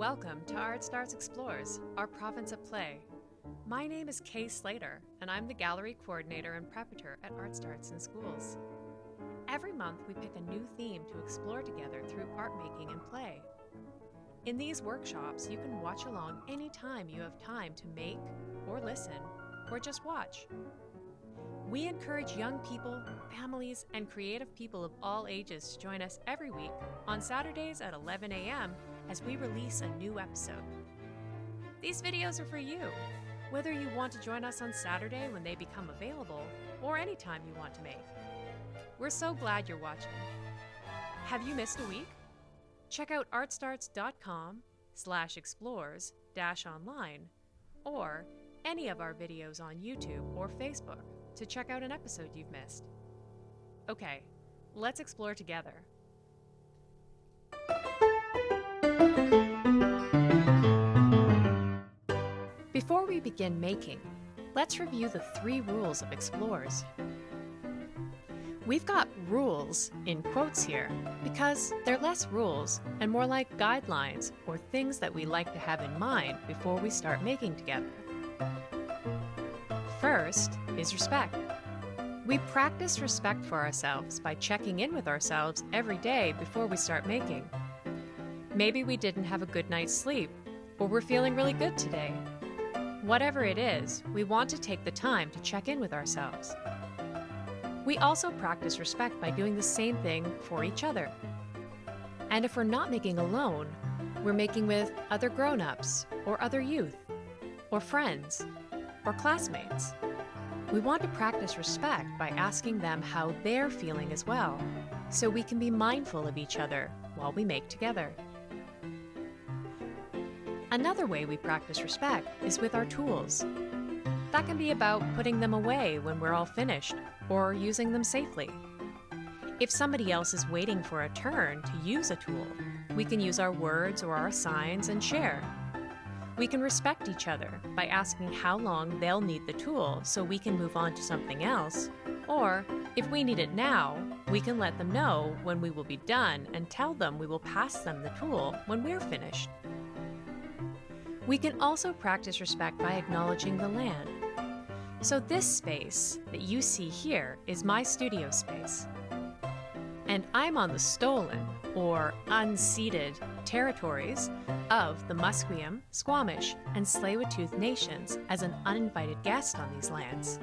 Welcome to Art Starts Explores, our province of play. My name is Kay Slater, and I'm the gallery coordinator and preparator at Art Starts in Schools. Every month, we pick a new theme to explore together through art making and play. In these workshops, you can watch along anytime you have time to make, or listen, or just watch. We encourage young people, families, and creative people of all ages to join us every week on Saturdays at 11 a.m. as we release a new episode. These videos are for you, whether you want to join us on Saturday when they become available or any time you want to make. We're so glad you're watching. Have you missed a week? Check out artstarts.com slash explores dash online or any of our videos on YouTube or Facebook to check out an episode you've missed. Okay, let's explore together. Before we begin making, let's review the three rules of explores. We've got rules in quotes here because they're less rules and more like guidelines or things that we like to have in mind before we start making together. First is respect. We practice respect for ourselves by checking in with ourselves every day before we start making. Maybe we didn't have a good night's sleep, or we're feeling really good today. Whatever it is, we want to take the time to check in with ourselves. We also practice respect by doing the same thing for each other. And if we're not making alone, we're making with other grown ups, or other youth, or friends, or classmates. We want to practice respect by asking them how they're feeling as well, so we can be mindful of each other while we make together. Another way we practice respect is with our tools. That can be about putting them away when we're all finished, or using them safely. If somebody else is waiting for a turn to use a tool, we can use our words or our signs and share. We can respect each other by asking how long they'll need the tool so we can move on to something else. Or, if we need it now, we can let them know when we will be done and tell them we will pass them the tool when we're finished. We can also practice respect by acknowledging the land. So this space that you see here is my studio space. And I'm on the stolen, or unceded, territories of the Musqueam, Squamish, and Tsleil-Waututh nations as an uninvited guest on these lands.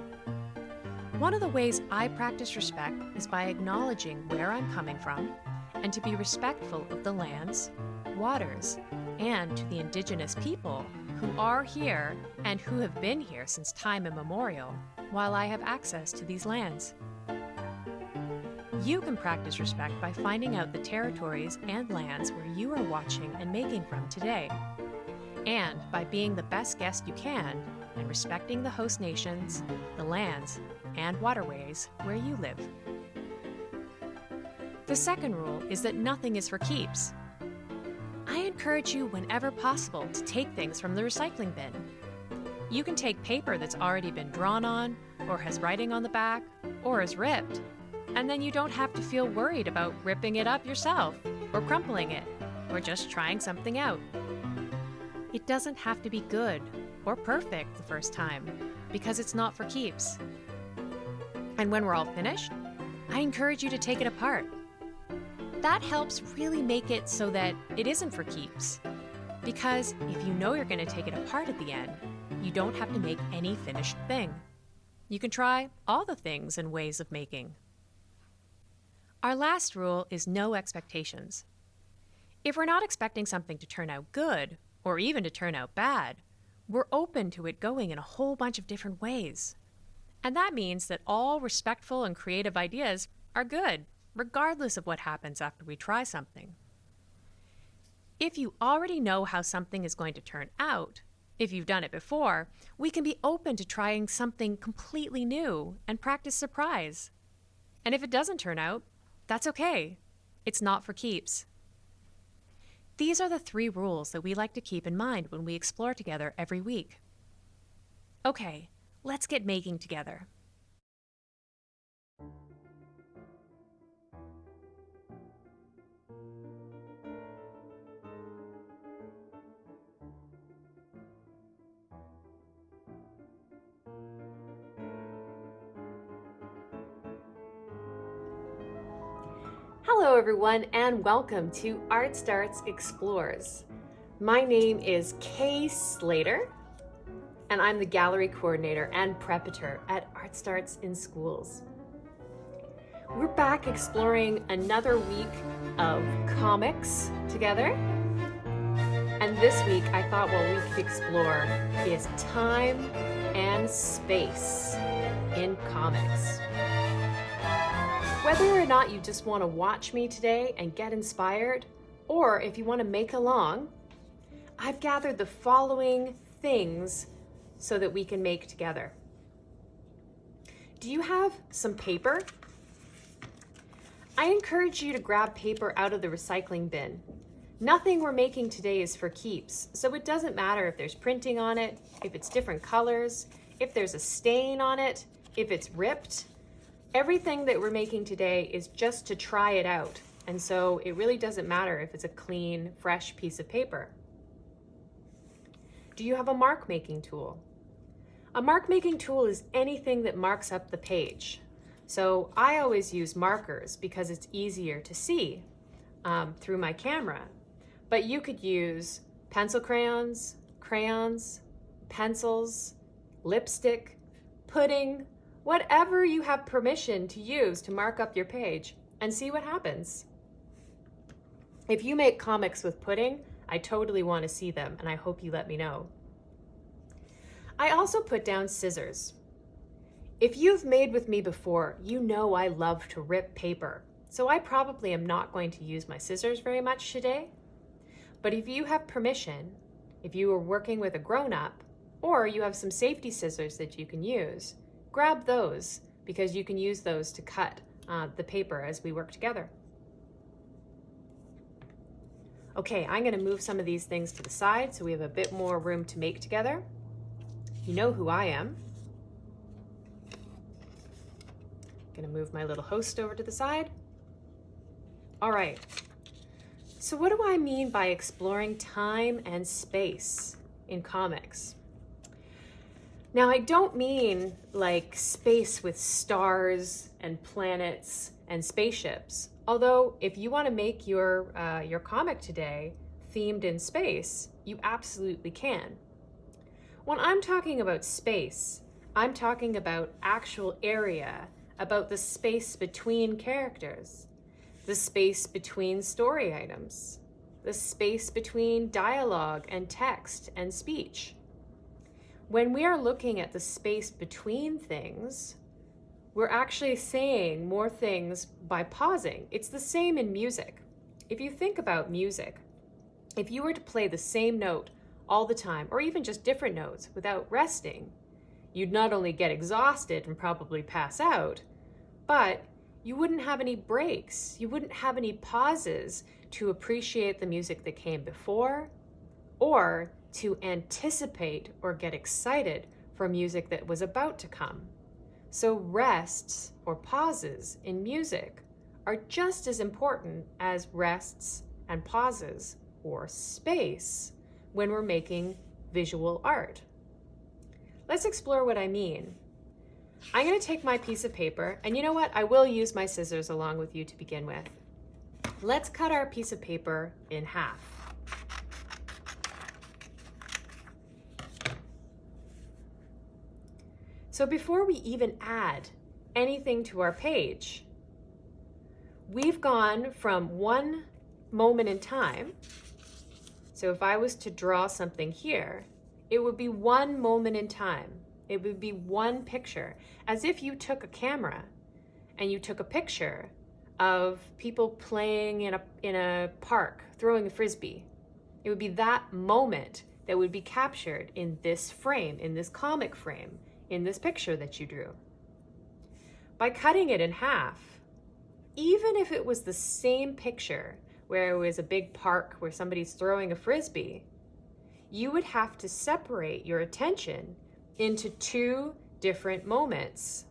One of the ways I practice respect is by acknowledging where I'm coming from and to be respectful of the lands, waters, and to the indigenous people who are here and who have been here since time immemorial while I have access to these lands. You can practice respect by finding out the territories and lands where you are watching and making from today, and by being the best guest you can and respecting the host nations, the lands, and waterways where you live. The second rule is that nothing is for keeps. Encourage you whenever possible to take things from the recycling bin. You can take paper that's already been drawn on, or has writing on the back, or is ripped, and then you don't have to feel worried about ripping it up yourself, or crumpling it, or just trying something out. It doesn't have to be good or perfect the first time, because it's not for keeps. And when we're all finished, I encourage you to take it apart. That helps really make it so that it isn't for keeps. Because if you know you're going to take it apart at the end, you don't have to make any finished thing. You can try all the things and ways of making. Our last rule is no expectations. If we're not expecting something to turn out good, or even to turn out bad, we're open to it going in a whole bunch of different ways. And that means that all respectful and creative ideas are good, regardless of what happens after we try something. If you already know how something is going to turn out, if you've done it before, we can be open to trying something completely new and practice surprise. And if it doesn't turn out, that's okay. It's not for keeps. These are the three rules that we like to keep in mind when we explore together every week. Okay, let's get making together. Hello everyone and welcome to Art Starts Explores. My name is Kay Slater and I'm the gallery coordinator and preparator at Art Starts in Schools. We're back exploring another week of comics together. And this week I thought what we could explore is time and space in comics. Whether or not you just want to watch me today and get inspired, or if you want to make along, I've gathered the following things so that we can make together. Do you have some paper? I encourage you to grab paper out of the recycling bin. Nothing we're making today is for keeps, so it doesn't matter if there's printing on it, if it's different colors, if there's a stain on it, if it's ripped, Everything that we're making today is just to try it out. And so it really doesn't matter if it's a clean, fresh piece of paper. Do you have a mark making tool? A mark making tool is anything that marks up the page. So I always use markers because it's easier to see um, through my camera. But you could use pencil crayons, crayons, pencils, lipstick, pudding, whatever you have permission to use to mark up your page and see what happens. If you make comics with pudding, I totally want to see them and I hope you let me know. I also put down scissors. If you've made with me before, you know I love to rip paper, so I probably am not going to use my scissors very much today. But if you have permission, if you are working with a grown-up, or you have some safety scissors that you can use, grab those because you can use those to cut uh, the paper as we work together. Okay, I'm gonna move some of these things to the side so we have a bit more room to make together. You know who I am. Gonna move my little host over to the side. All right, so what do I mean by exploring time and space in comics? Now, I don't mean like space with stars and planets and spaceships. Although, if you want to make your, uh, your comic today themed in space, you absolutely can. When I'm talking about space, I'm talking about actual area, about the space between characters, the space between story items, the space between dialogue and text and speech. When we are looking at the space between things, we're actually saying more things by pausing. It's the same in music. If you think about music, if you were to play the same note all the time, or even just different notes without resting, you'd not only get exhausted and probably pass out, but you wouldn't have any breaks. You wouldn't have any pauses to appreciate the music that came before or to anticipate or get excited for music that was about to come. So rests or pauses in music are just as important as rests and pauses or space when we're making visual art. Let's explore what I mean. I'm gonna take my piece of paper, and you know what? I will use my scissors along with you to begin with. Let's cut our piece of paper in half. So before we even add anything to our page, we've gone from one moment in time. So if I was to draw something here, it would be one moment in time. It would be one picture, as if you took a camera and you took a picture of people playing in a, in a park, throwing a frisbee. It would be that moment that would be captured in this frame, in this comic frame in this picture that you drew. By cutting it in half, even if it was the same picture where it was a big park where somebody's throwing a frisbee, you would have to separate your attention into two different moments,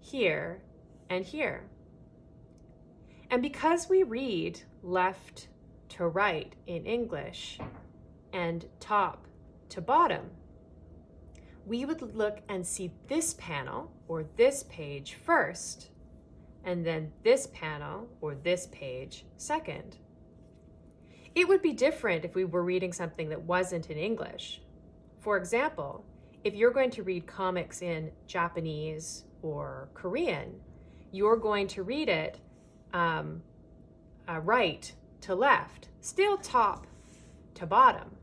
here and here. And because we read left to right in English and top to bottom, we would look and see this panel or this page first, and then this panel or this page second. It would be different if we were reading something that wasn't in English. For example, if you're going to read comics in Japanese or Korean, you're going to read it um, uh, right to left, still top to bottom.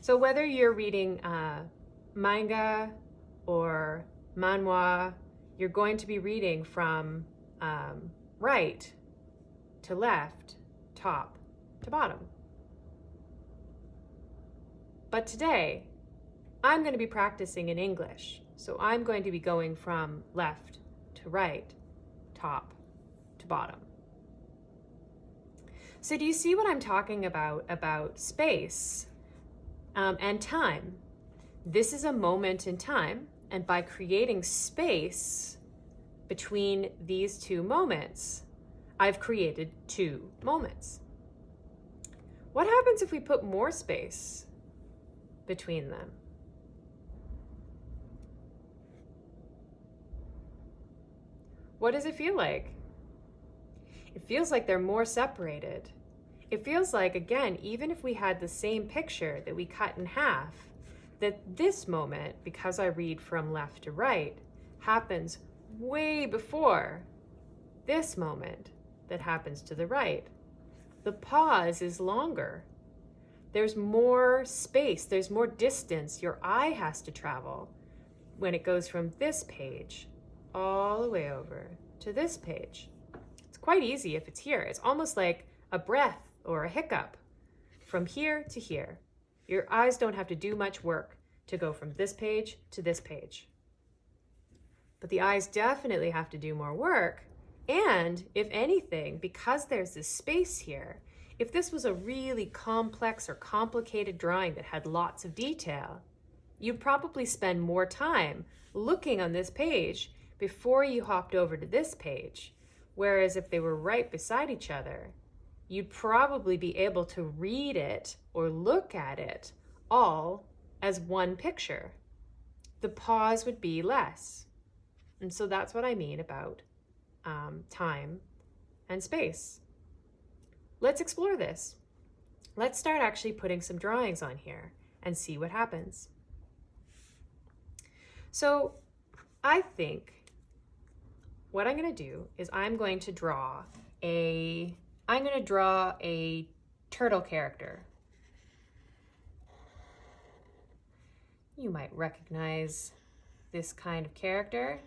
So whether you're reading uh, manga or manhwa, you're going to be reading from um, right to left, top to bottom. But today, I'm going to be practicing in English. So I'm going to be going from left to right, top to bottom. So do you see what I'm talking about, about space um, and time? This is a moment in time, and by creating space between these two moments, I've created two moments. What happens if we put more space between them? What does it feel like? It feels like they're more separated. It feels like, again, even if we had the same picture that we cut in half, that this moment, because I read from left to right, happens way before this moment that happens to the right. The pause is longer. There's more space, there's more distance your eye has to travel when it goes from this page all the way over to this page. It's quite easy if it's here. It's almost like a breath or a hiccup from here to here. Your eyes don't have to do much work to go from this page to this page. But the eyes definitely have to do more work. And if anything, because there's this space here, if this was a really complex or complicated drawing that had lots of detail, you'd probably spend more time looking on this page before you hopped over to this page. Whereas if they were right beside each other, you'd probably be able to read it or look at it all as one picture. The pause would be less. And so that's what I mean about um, time and space. Let's explore this. Let's start actually putting some drawings on here and see what happens. So I think what I'm going to do is I'm going to draw a, I'm going to draw a turtle character. You might recognize this kind of character.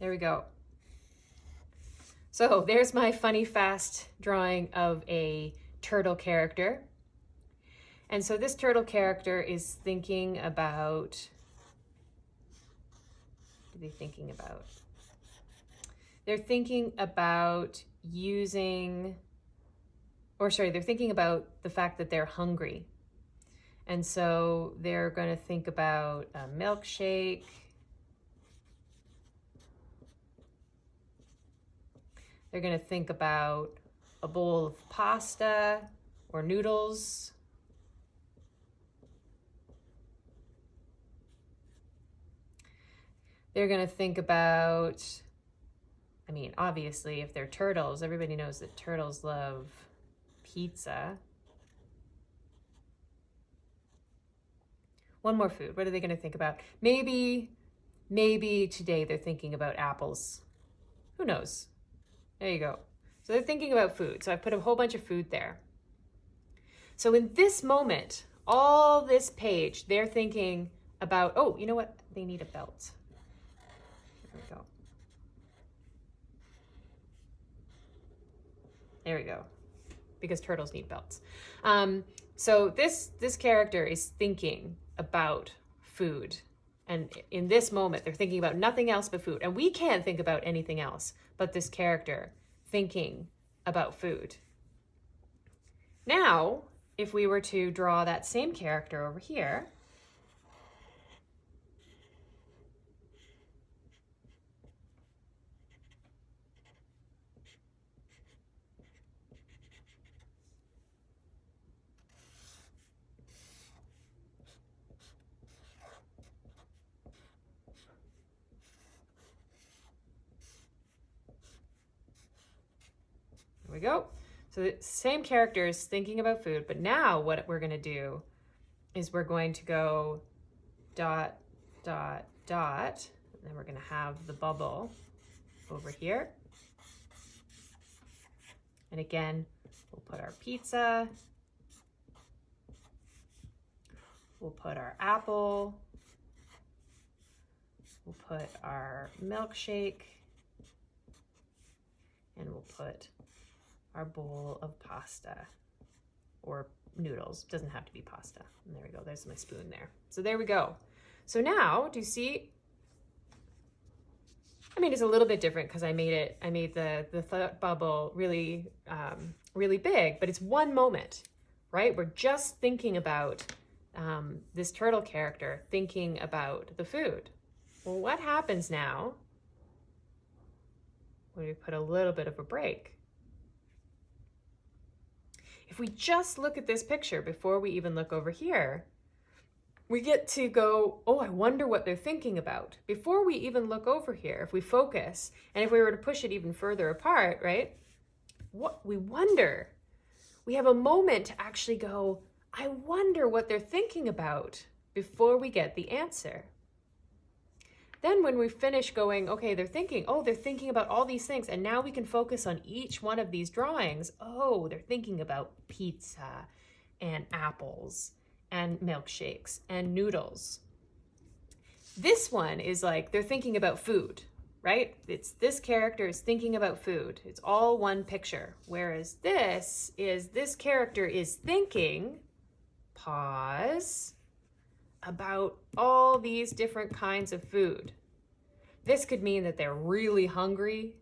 There we go. So there's my funny fast drawing of a turtle character. And so this turtle character is thinking about, what are they thinking about? They're thinking about using, or sorry, they're thinking about the fact that they're hungry. And so they're going to think about a milkshake, They're going to think about a bowl of pasta or noodles. They're going to think about, I mean, obviously, if they're turtles, everybody knows that turtles love pizza. One more food. What are they going to think about? Maybe, maybe today they're thinking about apples. Who knows? There you go. So they're thinking about food. So I put a whole bunch of food there. So in this moment, all this page, they're thinking about, oh, you know what? They need a belt. There we go. There we go. Because turtles need belts. Um, so this, this character is thinking about food. And in this moment, they're thinking about nothing else but food. And we can't think about anything else but this character thinking about food. Now, if we were to draw that same character over here, we go. So the same character is thinking about food, but now what we're gonna do is we're going to go dot, dot, dot, and then we're gonna have the bubble over here. And again, we'll put our pizza, we'll put our apple, we'll put our milkshake, and we'll put our bowl of pasta or noodles. Doesn't have to be pasta. And there we go. There's my spoon there. So there we go. So now, do you see? I mean, it's a little bit different because I made it, I made the, the thought bubble really, um, really big, but it's one moment, right? We're just thinking about um, this turtle character, thinking about the food. Well, what happens now when we put a little bit of a break? If we just look at this picture before we even look over here, we get to go, oh, I wonder what they're thinking about. Before we even look over here, if we focus, and if we were to push it even further apart, right? What we wonder. We have a moment to actually go, I wonder what they're thinking about before we get the answer. Then when we finish going, okay, they're thinking, oh, they're thinking about all these things. And now we can focus on each one of these drawings. Oh, they're thinking about pizza and apples and milkshakes and noodles. This one is like, they're thinking about food, right? It's this character is thinking about food. It's all one picture. Whereas this is, this character is thinking, pause, about all these different kinds of food. This could mean that they're really hungry.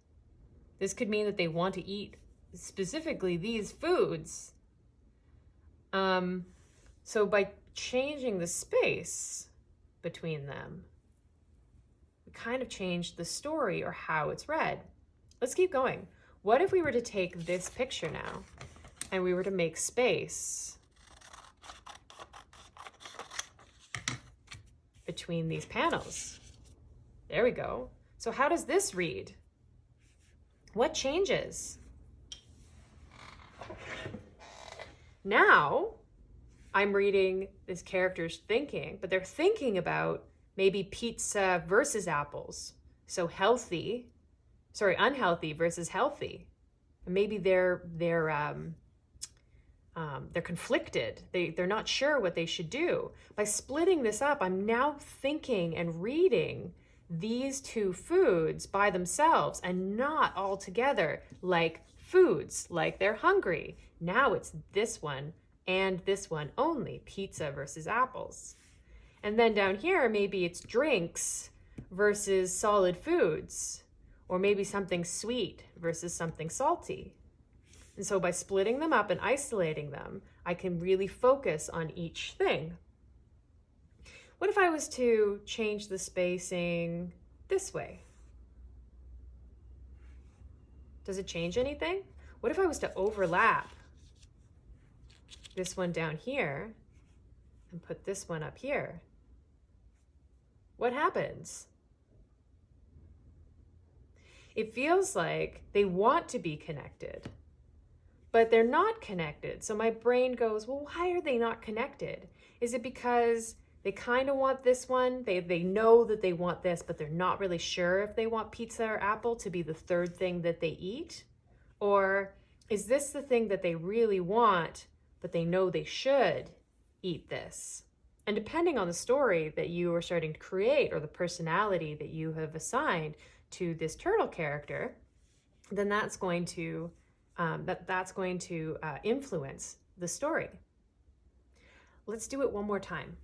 This could mean that they want to eat specifically these foods. Um, so by changing the space between them, we kind of change the story or how it's read. Let's keep going. What if we were to take this picture now and we were to make space between these panels. There we go. So how does this read? What changes? Now, I'm reading this character's thinking, but they're thinking about maybe pizza versus apples. So healthy, sorry, unhealthy versus healthy. Maybe they're, they're um, um, they're conflicted. They, they're not sure what they should do. By splitting this up, I'm now thinking and reading these two foods by themselves and not all together like foods, like they're hungry. Now it's this one and this one only, pizza versus apples. And then down here, maybe it's drinks versus solid foods, or maybe something sweet versus something salty. And so by splitting them up and isolating them, I can really focus on each thing. What if I was to change the spacing this way? Does it change anything? What if I was to overlap this one down here and put this one up here? What happens? It feels like they want to be connected but they're not connected. So my brain goes, well, why are they not connected? Is it because they kind of want this one? They, they know that they want this, but they're not really sure if they want pizza or apple to be the third thing that they eat? Or is this the thing that they really want, but they know they should eat this? And depending on the story that you are starting to create or the personality that you have assigned to this turtle character, then that's going to um, that that's going to uh, influence the story. Let's do it one more time.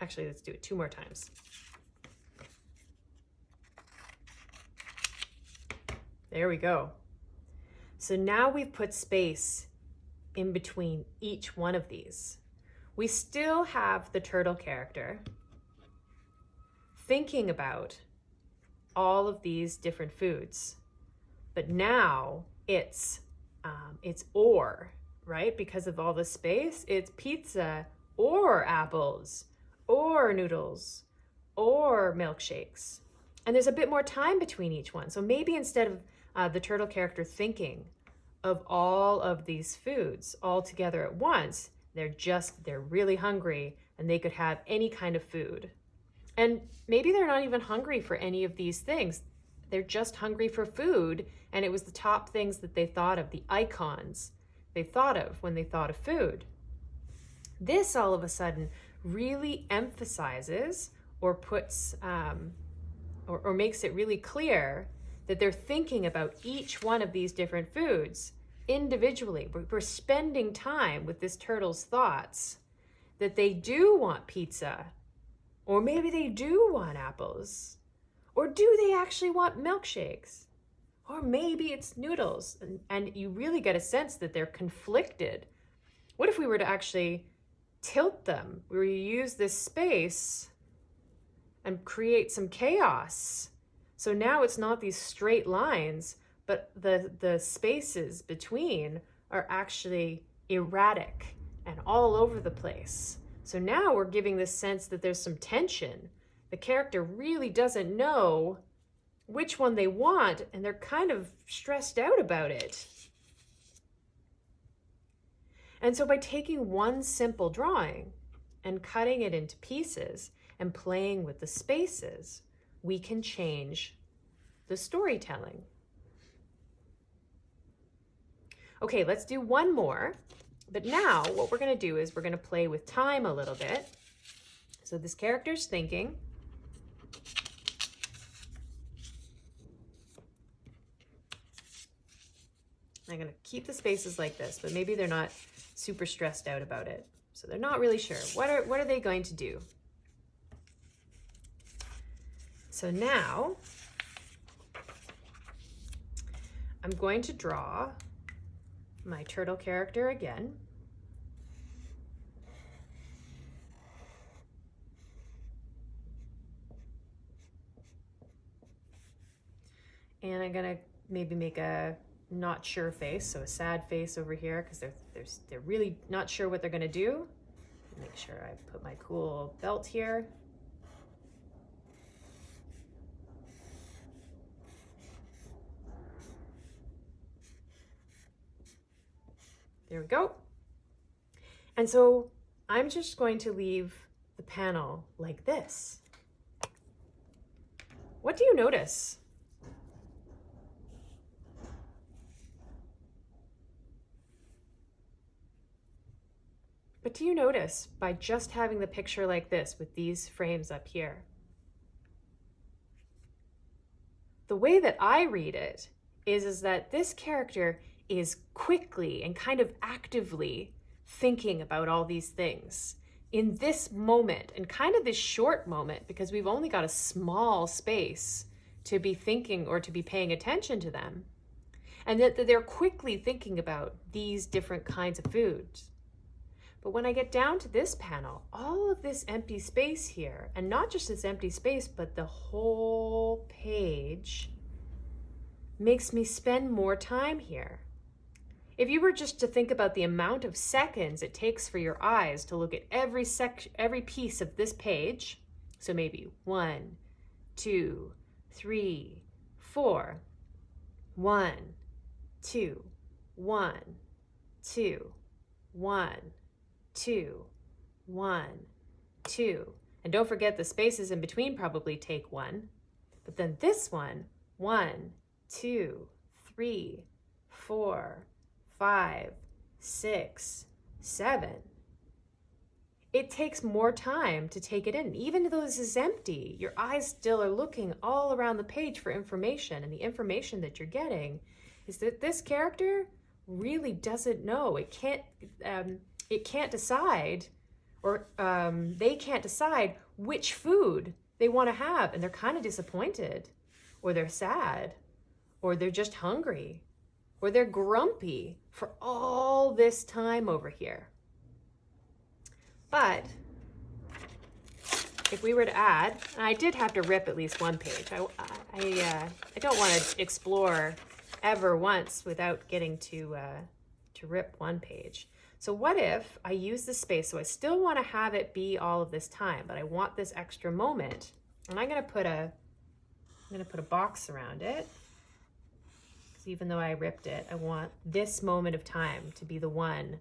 Actually, let's do it two more times. There we go. So now we've put space in between each one of these. We still have the turtle character, thinking about all of these different foods. But now it's um, it's or, right? Because of all the space, it's pizza or apples or noodles or milkshakes. And there's a bit more time between each one. So maybe instead of uh, the turtle character thinking of all of these foods all together at once, they're just, they're really hungry and they could have any kind of food. And maybe they're not even hungry for any of these things. They're just hungry for food. And it was the top things that they thought of, the icons they thought of when they thought of food. This all of a sudden really emphasizes or puts um, or, or makes it really clear that they're thinking about each one of these different foods individually. We're, we're spending time with this turtle's thoughts that they do want pizza, or maybe they do want apples, or do they actually want milkshakes? Or maybe it's noodles, and, and you really get a sense that they're conflicted. What if we were to actually tilt them, where you use this space and create some chaos? So now it's not these straight lines, but the, the spaces between are actually erratic and all over the place. So now we're giving this sense that there's some tension. The character really doesn't know which one they want, and they're kind of stressed out about it. And so by taking one simple drawing and cutting it into pieces and playing with the spaces, we can change the storytelling. Okay, let's do one more. But now what we're going to do is we're going to play with time a little bit. So this character's thinking. I'm going to keep the spaces like this, but maybe they're not super stressed out about it. So they're not really sure. What are, what are they going to do? So now I'm going to draw my turtle character again. And I'm gonna maybe make a not sure face, so a sad face over here because they're, they're, they're really not sure what they're gonna do. Make sure I put my cool belt here. There we go. And so I'm just going to leave the panel like this. What do you notice? What do you notice by just having the picture like this with these frames up here? The way that I read it is, is that this character is quickly and kind of actively thinking about all these things in this moment and kind of this short moment because we've only got a small space to be thinking or to be paying attention to them. And that, that they're quickly thinking about these different kinds of foods. But when I get down to this panel, all of this empty space here, and not just this empty space, but the whole page makes me spend more time here. If you were just to think about the amount of seconds it takes for your eyes to look at every sec every piece of this page, so maybe one, two, three, four, one, two, one, two, one, two, one, two. And don't forget the spaces in between probably take one. But then this one, one, two, three, four, five, six, seven. It takes more time to take it in. Even though this is empty, your eyes still are looking all around the page for information. And the information that you're getting is that this character really doesn't know. It can't, um, it can't decide or um, they can't decide which food they want to have. And they're kind of disappointed or they're sad or they're just hungry or they're grumpy for all this time over here. But if we were to add, I did have to rip at least one page. I, I, uh, I don't want to explore ever once without getting to, uh, to rip one page. So what if I use the space, so I still want to have it be all of this time, but I want this extra moment. And I'm gonna put a, I'm gonna put a box around it. Because even though I ripped it, I want this moment of time to be the one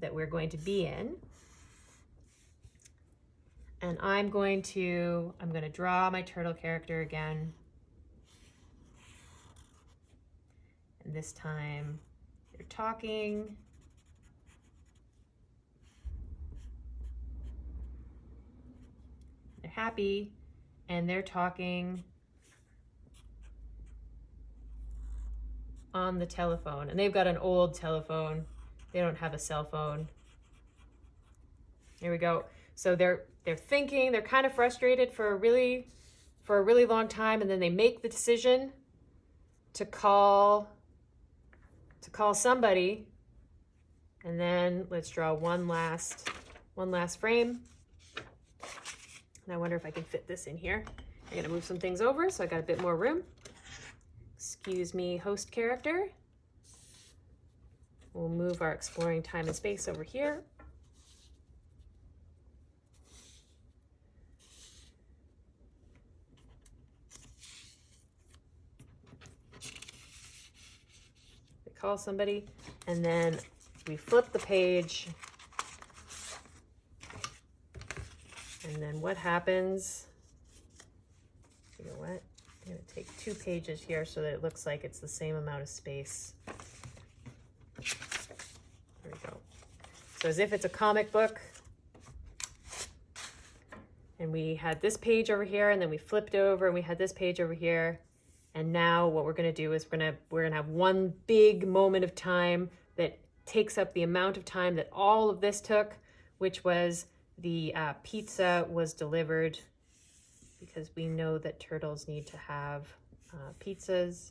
that we're going to be in. And I'm going to, I'm gonna draw my turtle character again. And this time they're talking. Happy and they're talking on the telephone. And they've got an old telephone. They don't have a cell phone. Here we go. So they're they're thinking, they're kind of frustrated for a really for a really long time and then they make the decision to call to call somebody. And then let's draw one last one last frame. And I wonder if I can fit this in here. I'm gonna move some things over so I got a bit more room. Excuse me, host character. We'll move our exploring time and space over here. We call somebody and then we flip the page And then what happens? You know what? I'm to take two pages here so that it looks like it's the same amount of space. There we go. So as if it's a comic book. And we had this page over here and then we flipped over and we had this page over here. And now what we're going to do is we're going to we're going to have one big moment of time that takes up the amount of time that all of this took, which was the uh, pizza was delivered because we know that turtles need to have uh, pizzas.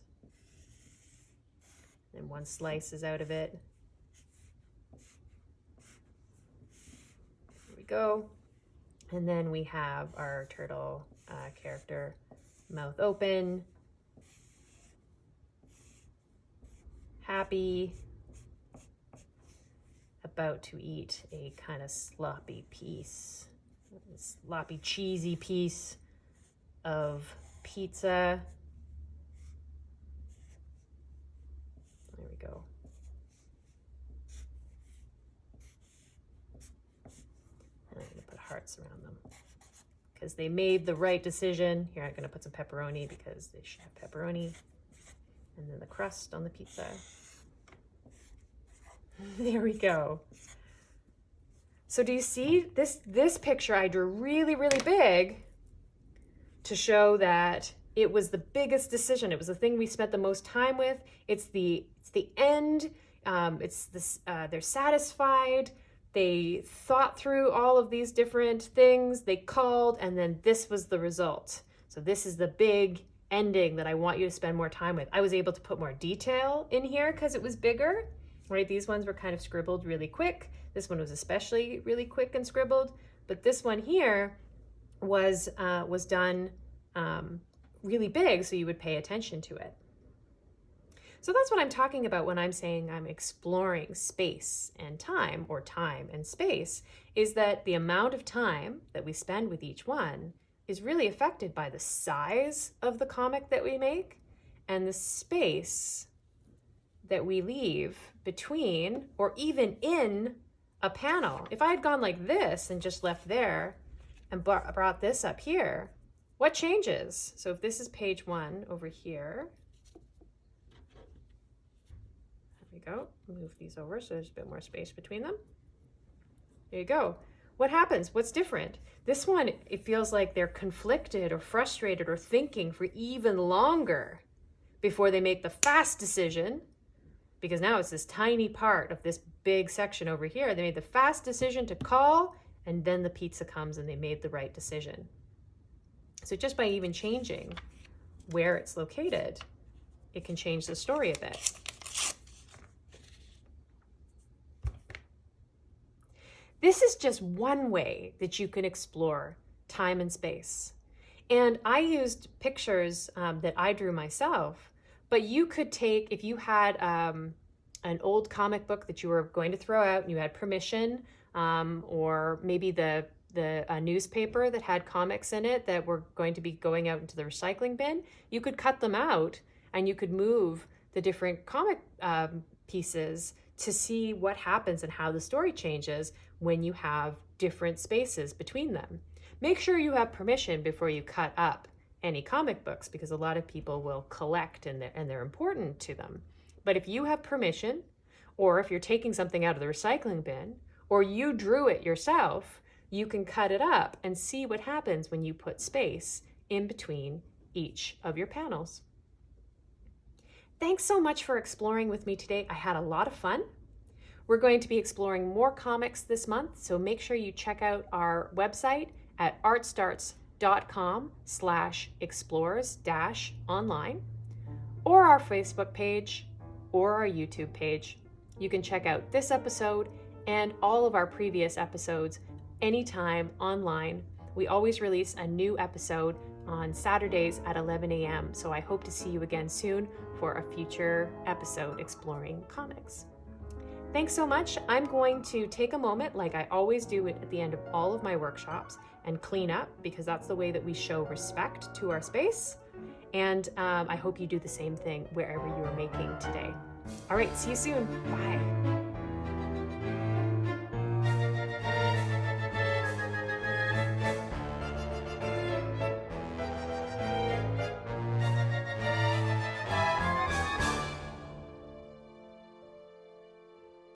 And one slice is out of it. There we go. And then we have our turtle uh, character, mouth open, happy, about to eat a kind of sloppy piece, sloppy cheesy piece of pizza. There we go. And I'm to put hearts around them because they made the right decision. Here, I'm to put some pepperoni because they should have pepperoni. And then the crust on the pizza. There we go. So do you see this, this picture I drew really, really big to show that it was the biggest decision. It was the thing we spent the most time with. It's the, it's the end. Um, it's this, uh, they're satisfied. They thought through all of these different things. They called and then this was the result. So this is the big ending that I want you to spend more time with. I was able to put more detail in here because it was bigger right? These ones were kind of scribbled really quick. This one was especially really quick and scribbled, but this one here was, uh, was done um, really big, so you would pay attention to it. So that's what I'm talking about when I'm saying I'm exploring space and time, or time and space, is that the amount of time that we spend with each one is really affected by the size of the comic that we make and the space that we leave between or even in a panel. If I had gone like this and just left there and brought this up here, what changes? So if this is page one over here, there we go, move these over so there's a bit more space between them. There you go. What happens? What's different? This one, it feels like they're conflicted or frustrated or thinking for even longer before they make the fast decision because now it's this tiny part of this big section over here. They made the fast decision to call and then the pizza comes and they made the right decision. So just by even changing where it's located, it can change the story a bit. This is just one way that you can explore time and space. And I used pictures um, that I drew myself but you could take, if you had um, an old comic book that you were going to throw out and you had permission, um, or maybe the, the newspaper that had comics in it that were going to be going out into the recycling bin, you could cut them out and you could move the different comic um, pieces to see what happens and how the story changes when you have different spaces between them. Make sure you have permission before you cut up any comic books because a lot of people will collect and they're, and they're important to them. But if you have permission, or if you're taking something out of the recycling bin, or you drew it yourself, you can cut it up and see what happens when you put space in between each of your panels. Thanks so much for exploring with me today. I had a lot of fun. We're going to be exploring more comics this month, so make sure you check out our website at artstarts.com slash explorers dash online or our Facebook page or our YouTube page. You can check out this episode and all of our previous episodes anytime online. We always release a new episode on Saturdays at 11 a.m. So I hope to see you again soon for a future episode exploring comics. Thanks so much. I'm going to take a moment, like I always do at the end of all of my workshops, and clean up because that's the way that we show respect to our space. And um, I hope you do the same thing wherever you are making today. All right, see you soon. Bye.